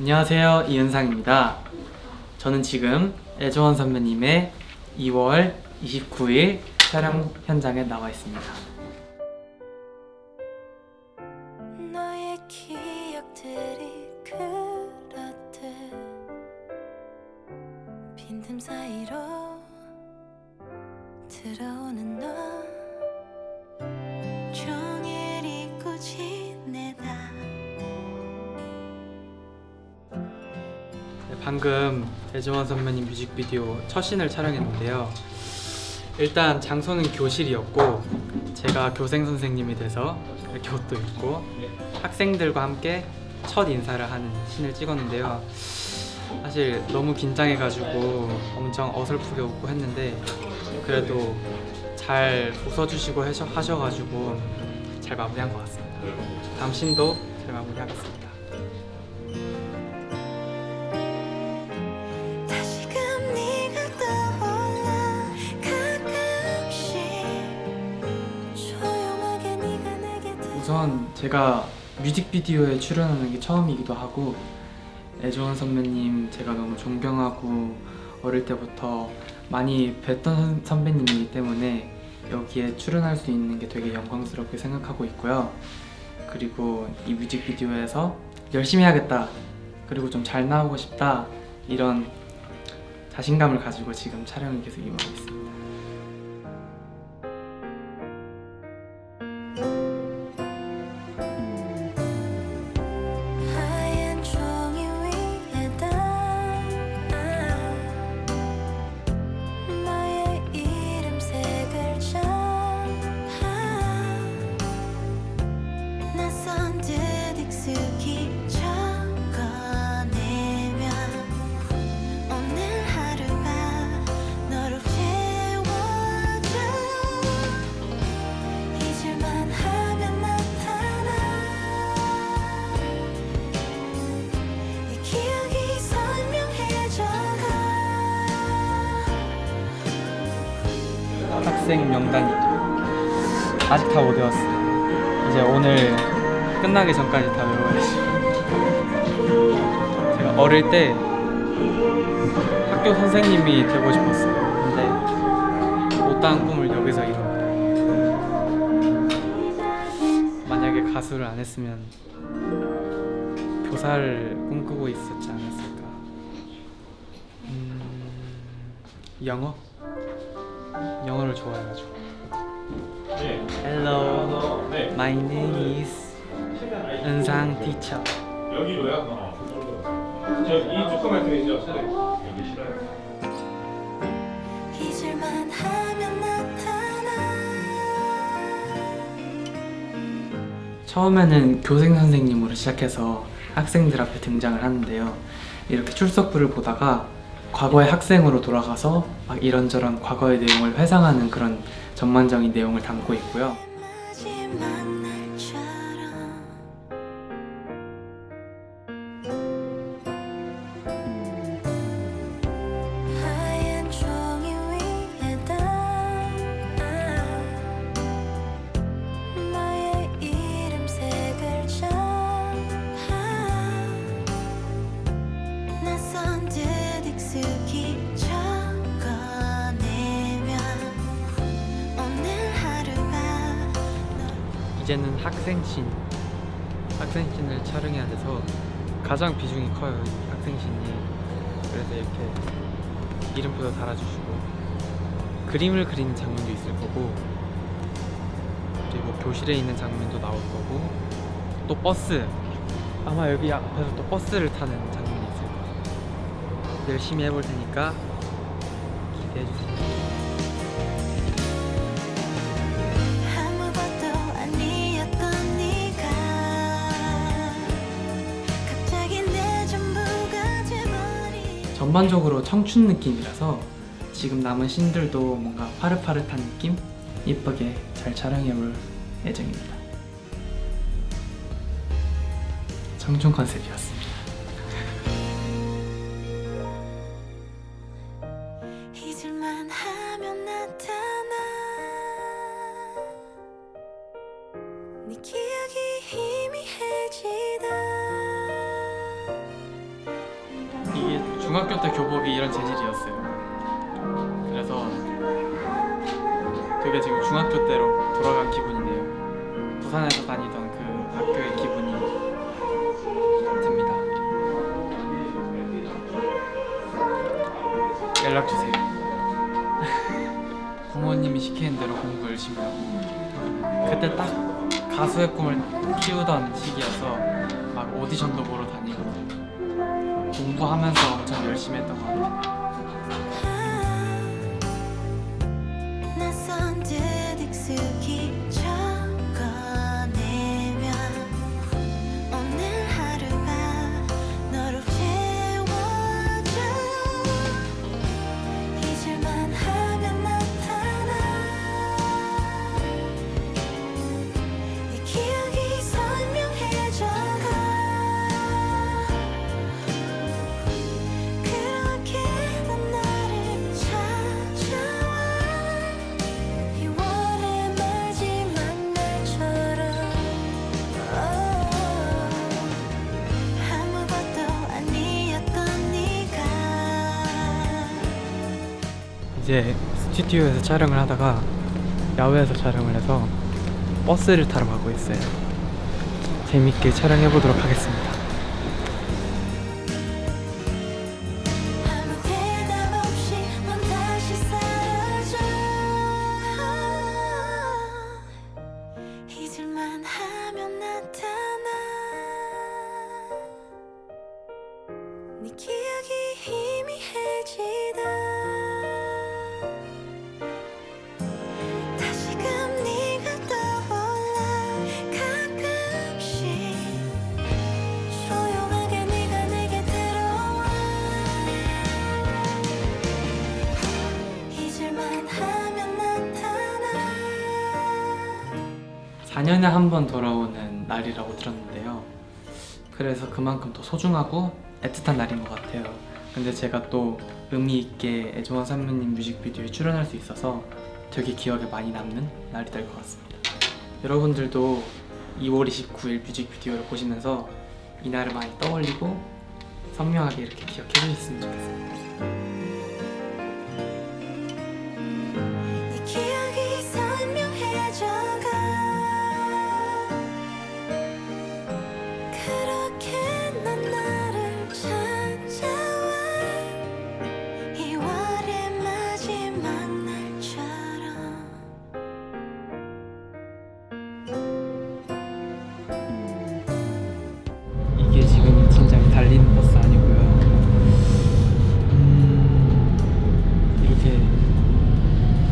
안녕하세요. 이은상입니다. 저는 지금 애조원 선배님의 2월 29일 촬영 현장에 나와 있습니다 방금 애조원 선배님 뮤직비디오 첫 씬을 촬영했는데요. 일단 장소는 교실이었고 제가 교생 선생님이 돼서 이렇게 옷도 입고 학생들과 함께 첫 인사를 하는 씬을 찍었는데요. 사실 너무 긴장해가지고 엄청 어설프게 웃고 했는데 그래도 잘 웃어주시고 하셔, 하셔가지고 잘 마무리한 것 같습니다. 다음 씬도 잘 마무리하겠습니다 제가 뮤직비디오에 출연하는 게 처음이기도 하고 애조원 선배님 제가 너무 존경하고 어릴 때부터 많이 뵀던 선- 선배님이기 때문에 여기에 출연할 수 있는 게 되게 영광스럽게 생각하고 있고요. 그리고 이 뮤직비디오에서 열심히 해야겠다 그리고 좀 잘 나오고 싶다 이런 자신감을 가지고 지금 촬영을 계속 임하고 있습니다 학생 명단이 아직 다 못 외웠어요. 이제 오늘 끝나기 전까지 다 외워야지. 제가 어릴 때 학교 선생님이 되고 싶었어요. 근데 못다한 꿈을 여기서 이룬 만약에 가수를 안 했으면 교사를 꿈꾸고 있었지 않았을까. 음... 영어? 영어를 좋아해가지고 Hello, 네. my name is 은상 teacher 여기로요? 어. 저이 조그만 트이죠 여기 싫어요. 잊을만 하면 나타나 처음에는 교생 선생님으로 시작해서 학생들 앞에 등장을 하는데요 이렇게 출석부를 보다가 과거의 학생으로 돌아가서 막 이런저런 과거의 내용을 회상하는 그런 전반적인 내용을 담고 있고요 학생씬 학생씬을 촬영해야 돼서 가장 비중이 커요 이 학생씬이. 그래서 이렇게 이름표도 달아주시고. 그림을 그리는 장면도 있을 거고 그리고 교실에 있는 장면도 나올 거고 또 버스. 아마 여기 앞에서 또 버스를 타는 장면이 있을 거예요. 열심히 해볼 테니까 기대해주세요 전반적으로 청춘 느낌이라서 지금 남은 씬들도 뭔가 파릇파릇한 느낌? 이쁘게 잘 촬영해볼 예정입니다. 청춘 컨셉이었습니다. 네 기억이 이게 중학교 때 교복이 이런 재질이었어요. 그래서 되게 지금 중학교 때로 돌아간 기분이네요. 부산에서 다니던 그 학교의 기분이 듭니다. 연락 주세요. 부모님이 시키는 대로 공부 열심히 하고 그때 딱 가수의 꿈을 키우던 시기여서 막 오디션도 보러 다니고 공부하면서 엄청 열심히 했던 것 같아요. 이제 스튜디오에서 촬영을 하다가 야외에서 촬영을 해서 버스를 타러 가고 있어요. 재밌게 촬영해 보도록 하겠습니다. 4년에 한 번 돌아오는 날이라고 들었는데요. 그래서 그만큼 더 소중하고 애틋한 날인 것 같아요. 근데 제가 또 의미 있게 애조원 선배님 뮤직비디오에 출연할 수 있어서 되게 기억에 많이 남는 날이 될 것 같습니다. 여러분들도 2월 29일 뮤직비디오를 보시면서 이 날을 많이 떠올리고 선명하게 이렇게 기억해 주셨으면 좋겠습니다. 달리는 버스 아니고요. 음, 이렇게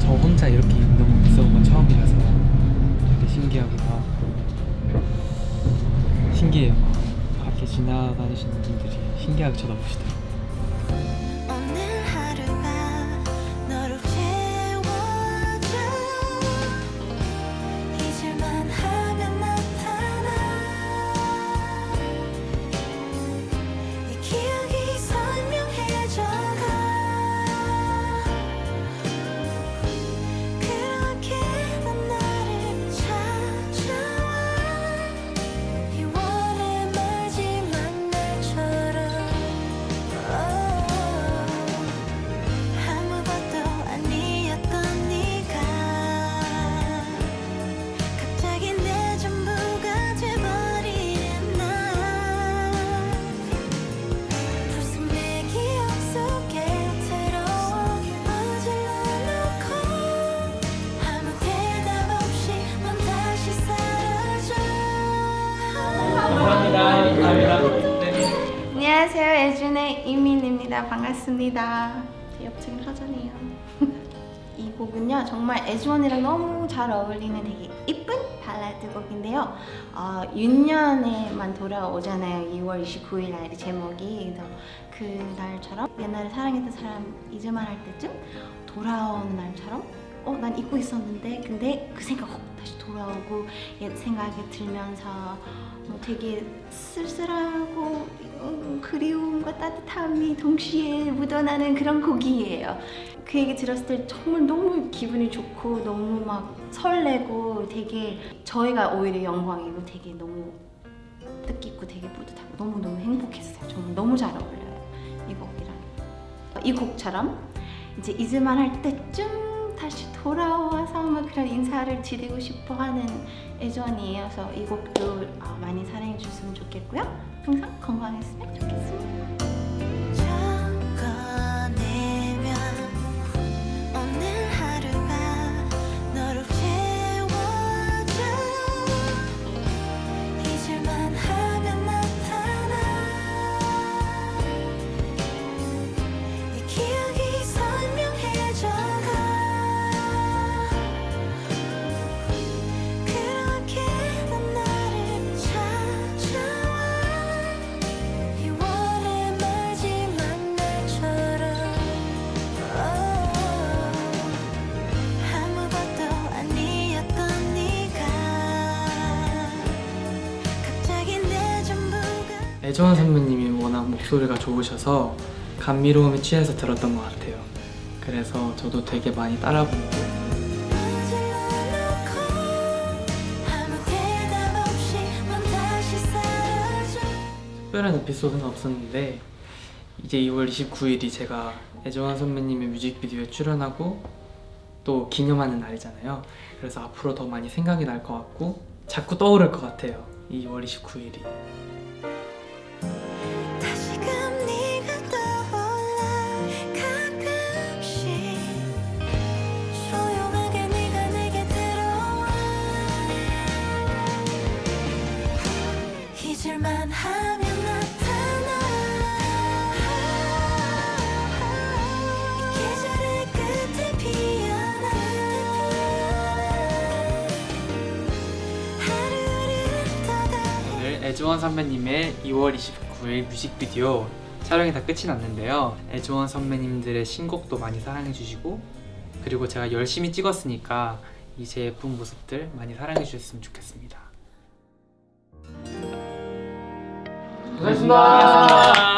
저 혼자 이렇게 운동 있어본 건 처음이라서 되게 신기하기도 하고 신기해요. 밖에 지나다니시는 분들이 신기하게 쳐다보시더라고요. 안녕하세요. 예준의 이민입니다. 반갑습니다. 제 옆집은 허전해요. 이 곡은요 정말 애주원이랑 너무 잘 어울리는 되게 이쁜 발라드 곡인데요. 어, 윤년에만 돌아오잖아요. 2월 29일 날이 제목이 그래서 그 날처럼 옛날에 사랑했던 사람 잊을만 할 때쯤 돌아오는 날처럼 어 난 잊고 있었는데 근데 그 생각 확 다시 돌아오고 옛 생각이 들면서 뭐 되게 쓸쓸하고 음, 그리움과 따뜻함이 동시에 묻어나는 그런 곡이에요. 그 얘기 들었을 때 정말 너무 기분이 좋고 너무 막 설레고 되게 저희가 오히려 영광이고 되게 너무 뜻깊고 되게 뿌듯하고 너무너무 행복했어요. 정말 너무 잘 어울려요. 이 곡이 곡처럼 이제 잊을만 할 때쯤 다시 돌아와서 뭐 그런 인사를 드리고 싶어 하는 애전이에요. 그래서 이 곡도 어, 많이 사랑해 주셨으면 좋겠고요. 항상 건강했으면 좋겠습니다. 애정원 선배님이 워낙 목소리가 좋으셔서 감미로움에 취해서 들었던 것 같아요. 그래서 저도 되게 많이 따라 부르고 특별한 에피소드는 없었는데 이제 2월 29일이 제가 애정원 선배님의 뮤직비디오에 출연하고 또 기념하는 날이잖아요. 그래서 앞으로 더 많이 생각이 날 것 같고 자꾸 떠오를 것 같아요. 이 2월 29일이. 애주원 선배님의 2월 29일 뮤직비디오 촬영이 다 끝이 났는데요. 애주원 선배님들의 신곡도 많이 사랑해 주시고 그리고 제가 열심히 찍었으니까 이제 예쁜 모습들 많이 사랑해 주셨으면 좋겠습니다. 고생하셨습니다.